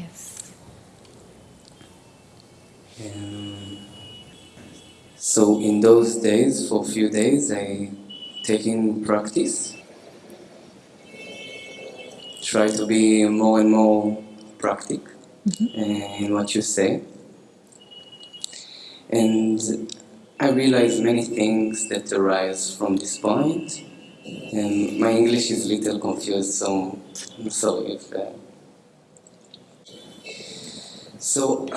Yes. So in those days, for a few days, I taking practice. Try to be more and more practic mm -hmm. in what you say. And I realize many things that arise from this point. And my English is little confused, so I'm sorry if uh, so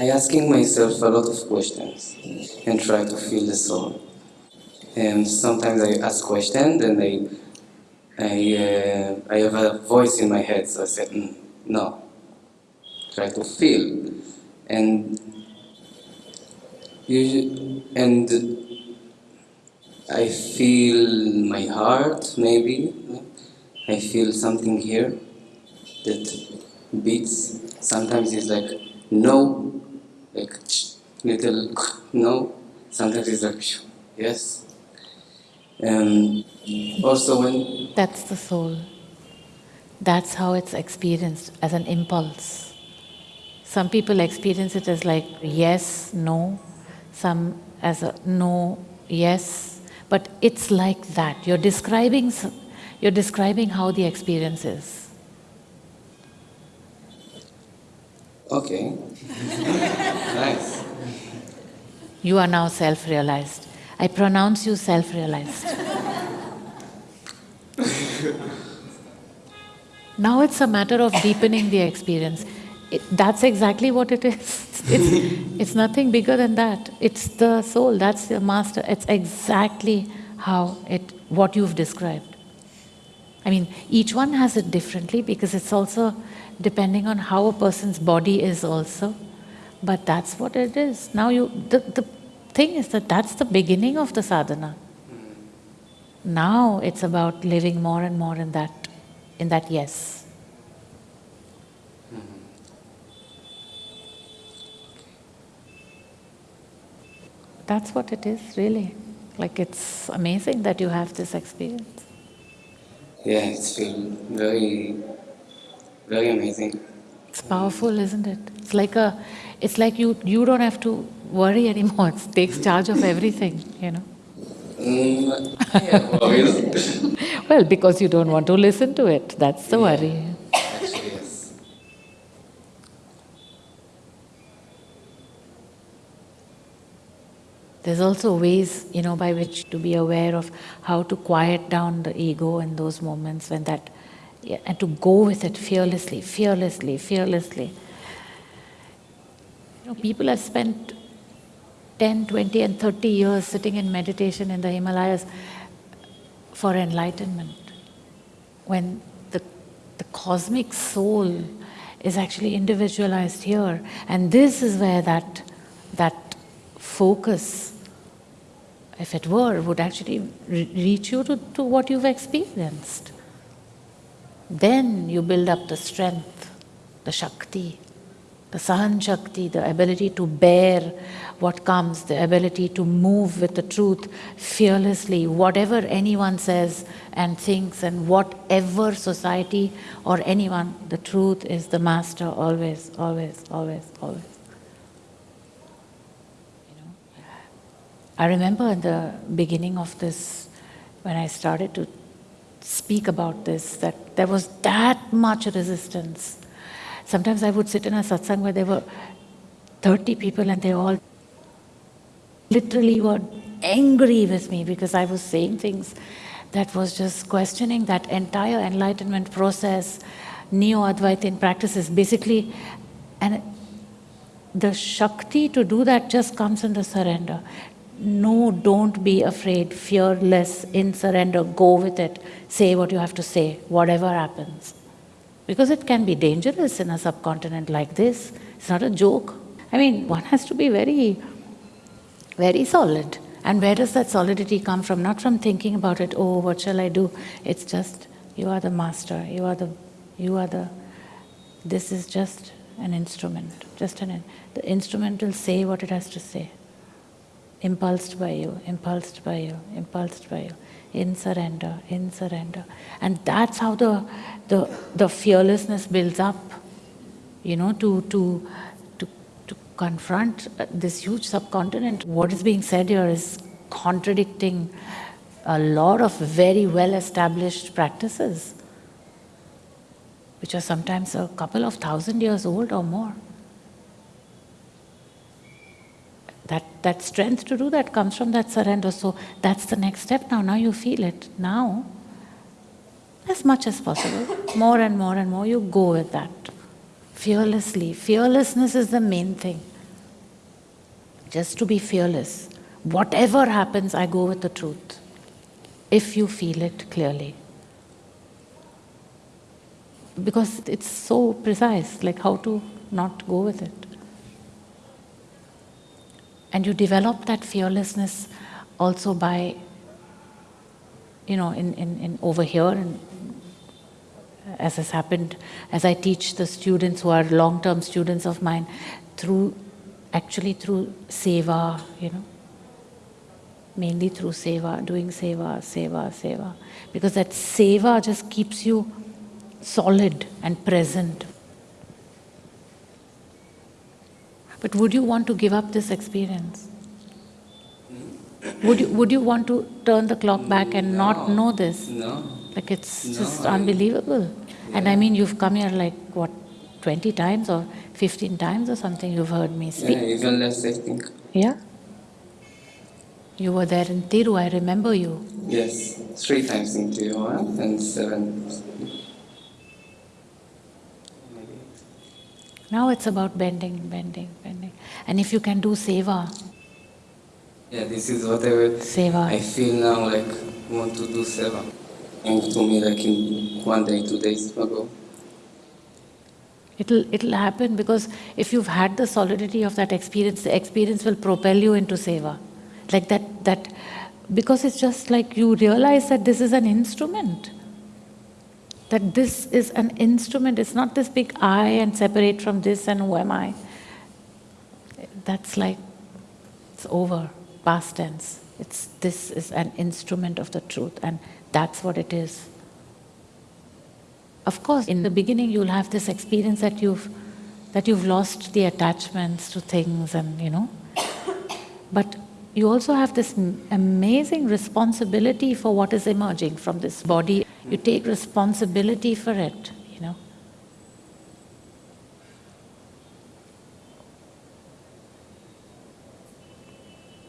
I asking myself a lot of questions and try to feel the soul. And sometimes I ask questions and I I, uh, I have a voice in my head, so I said, mm, no. Try to feel. And you, and I feel my heart, maybe. I feel something here that beats. Sometimes it's like no, like little no. Sometimes it's like yes. Um, also when that's the soul. That's how it's experienced as an impulse. Some people experience it as like yes, no. Some as a no, yes. But it's like that. You're describing, you're describing how the experience is. Okay. nice. You are now self-realized. I pronounce you self-realized. now it's a matter of deepening the experience. It, that's exactly what it is. It's, it's nothing bigger than that. It's the soul, that's the master. It's exactly how it, what you've described. I mean, each one has it differently because it's also depending on how a person's body is also. But that's what it is. Now you, the, the thing is that that's the beginning of the sadhana. Now it's about living more and more in that, in that yes. That's what it is, really. Like it's amazing that you have this experience. Yeah, it's been very very amazing. It's powerful, isn't it? It's like a, it's like you you don't have to worry anymore. It takes charge of everything, you know. Mm, yeah, well, because you don't want to listen to it. That's the yeah. worry. There's also ways, you know, by which to be aware of how to quiet down the ego in those moments when that and to go with it fearlessly, fearlessly, fearlessly. You know, people have spent 10, 20 and 30 years sitting in meditation in the Himalayas for enlightenment. When the, the cosmic soul is actually individualized here. And this is where that, that focus, if it were, would actually re reach you to, to what you've experienced. Then you build up the strength, the Shakti, the Sahan Shakti, the ability to bear what comes, the ability to move with the truth fearlessly, whatever anyone says and thinks, and whatever society or anyone, the truth is the master always, always, always, always. You know? I remember in the beginning of this, when I started to speak about this, that there was that much resistance. Sometimes I would sit in a satsang where there were 30 people and they all literally were angry with me because I was saying things that was just questioning that entire enlightenment process, neo-Advaitin practices, basically, and the Shakti to do that just comes in the surrender no, don't be afraid, fearless, in surrender, go with it, say what you have to say, whatever happens. Because it can be dangerous in a subcontinent like this. It's not a joke. I mean, one has to be very, very solid. And where does that solidity come from? Not from thinking about it, oh, what shall I do? It's just, you are the master, you are the, you are the, this is just an instrument, just an, the instrument will say what it has to say impulsed by you, impulsed by you, impulsed by you, in surrender, in surrender. And that's how the, the, the fearlessness builds up, you know, to, to, to, to confront this huge subcontinent. What is being said here is contradicting a lot of very well established practices, which are sometimes a couple of thousand years old or more. That, that strength to do that comes from that surrender. So that's the next step now. Now you feel it. Now, as much as possible, more and more and more, you go with that. Fearlessly. Fearlessness is the main thing. Just to be fearless. Whatever happens, I go with the truth. If you feel it clearly. Because it's so precise, like how to not go with it. And you develop that fearlessness also by, you know, in, in, in over here, and as has happened, as I teach the students who are long-term students of mine, through, actually through seva, you know, mainly through seva, doing seva, seva, seva. Because that seva just keeps you solid and present. But would you want to give up this experience? Would you, would you want to turn the clock back and not know this? No. Like it's No, just unbelievable. And I mean, you've come here like what, 20 times or 15 times or something, you've heard me speak. Yeah, even less, I think. Yeah? You were there in Tiru, I remember you. Yes, three times in Tiru and seven. Now it's about bending, bending, bending. And if you can do seva, Yeah, this is what I would. seva, I feel now like want to do seva. And to me like in one day, two days ago. it'll, it'll happen because if you've had the solidity of that experience, the experience will propel you into seva. Like that, that, because it's just like you realize that this is an instrument. That this is an instrument, it's not this big I and separate from this and who am I. That's like, it's over, past tense. It's, this is an instrument of the truth and that's what it is. Of course, in the beginning you'll have this experience that you've, that you've lost the attachments to things and, you know. But you also have this amazing responsibility for what is emerging from this body. You take responsibility for it, you know.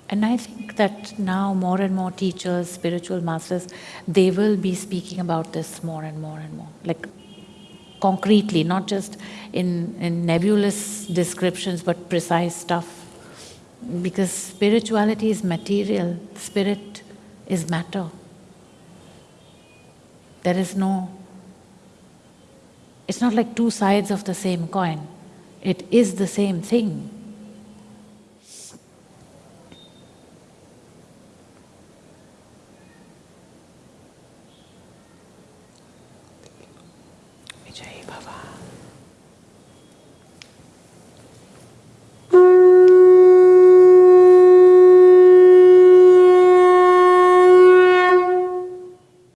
And I think that now more and more teachers, spiritual masters, they will be speaking about this more and more and more. Like concretely, not just in, in nebulous descriptions, but precise stuff. Because spirituality is material, spirit is matter. There is no, it's not like two sides of the same coin. It is the same thing. Vijay Bhava.